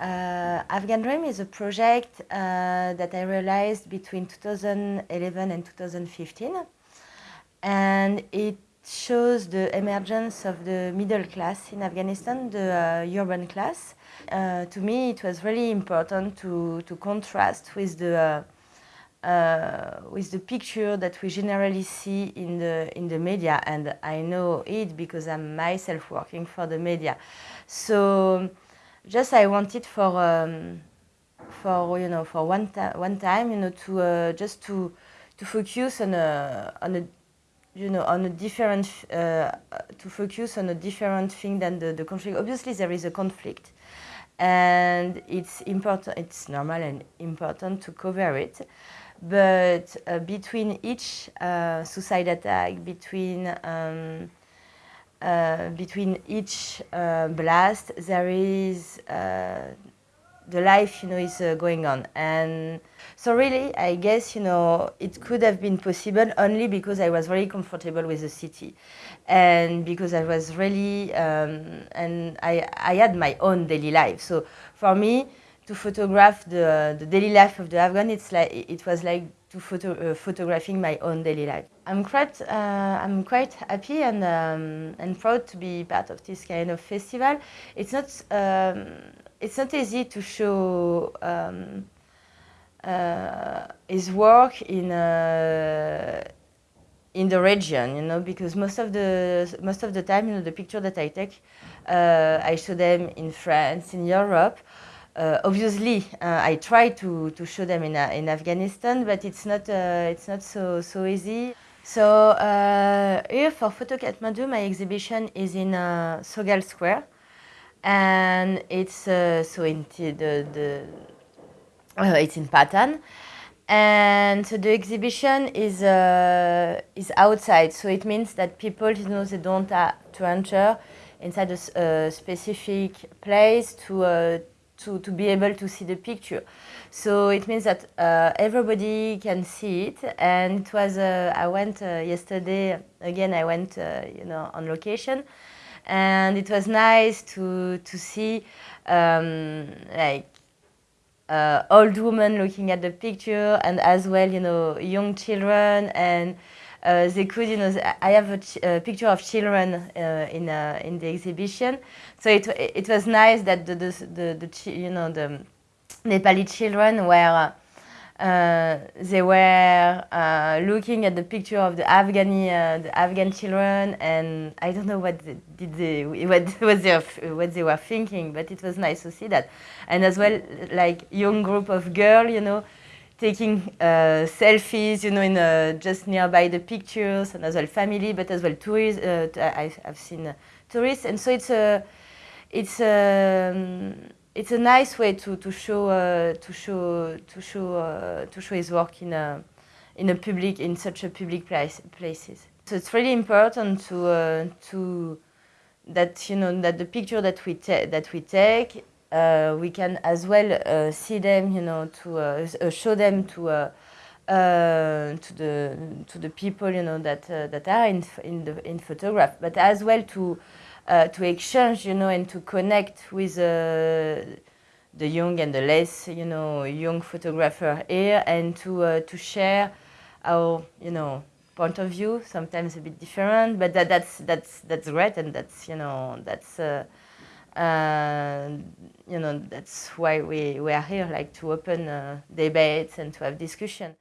Uh, Afghan Dream is a project uh, that I realized between 2011 and 2015 and it shows the emergence of the middle class in Afghanistan, the uh, urban class. Uh, to me it was really important to, to contrast with the uh, uh, with the picture that we generally see in the in the media. And I know it because I'm myself working for the media. So just I wanted for um, for you know for one time one time you know to uh, just to to focus on a on a you know on a different uh, to focus on a different thing than the, the conflict. Obviously there is a conflict and it's important it's normal and important to cover it but uh, between each uh, suicide attack, between um, between each uh, blast, there is uh, the life, you know, is uh, going on. And so really, I guess, you know, it could have been possible only because I was very comfortable with the city. And because I was really, um, and I, I had my own daily life. So for me, to photograph the, the daily life of the Afghan, it's like, it was like to photo, uh, photographing my own daily life. I'm quite, uh, I'm quite happy and, um, and proud to be part of this kind of festival. It's not, um, it's not easy to show um, uh, his work in, in the region, you know, because most of the, most of the time, you know, the picture that I take, uh, I show them in France, in Europe, uh, obviously, uh, I try to, to show them in, uh, in Afghanistan, but it's not, uh, it's not so, so easy. So uh, here for Photo Kathmandu, my exhibition is in uh, Sogal Square. And it's so in the, the it's in Patan. And so the exhibition is, is outside. So it means that people, you know, they don't have to enter inside a specific place to to, to be able to see the picture. So it means that uh, everybody can see it. And it was, uh, I went uh, yesterday, again, I went, uh, you know, on location. And it was nice to, to see um, like uh, old women looking at the picture and as well, you know, young children and they could, you know, I have a, a picture of children uh, in uh, in the exhibition, so it it was nice that the the the, the you know the Nepali children were. Uh, they were uh, looking at the picture of the Afghani, uh, the Afghan children, and I don't know what they, did they, what, what they, what they were thinking, but it was nice to see that, and as well, like young group of girls, you know, taking uh, selfies, you know, in uh, just nearby the pictures, and as well family, but as well tourists. Uh, I, have seen uh, tourists, and so it's a, it's a, um, it's a nice way to to show uh, to show to show uh, to show his work in a in a public in such a public place places. So it's really important to to that you know that the picture that we that we take we can as well uh, see them, you know, to uh, uh show them to uh, uh, to the to the people, you know, that that are in in the in photograph, but as well to to exchange, you know, and to connect with the young and the less, you know, young photographer here, and to to share our, you know, point of view, sometimes a bit different, but that, that's that's that's great, and that's you know that's and you know that's why we, we are here like to open uh, debates and to have discussion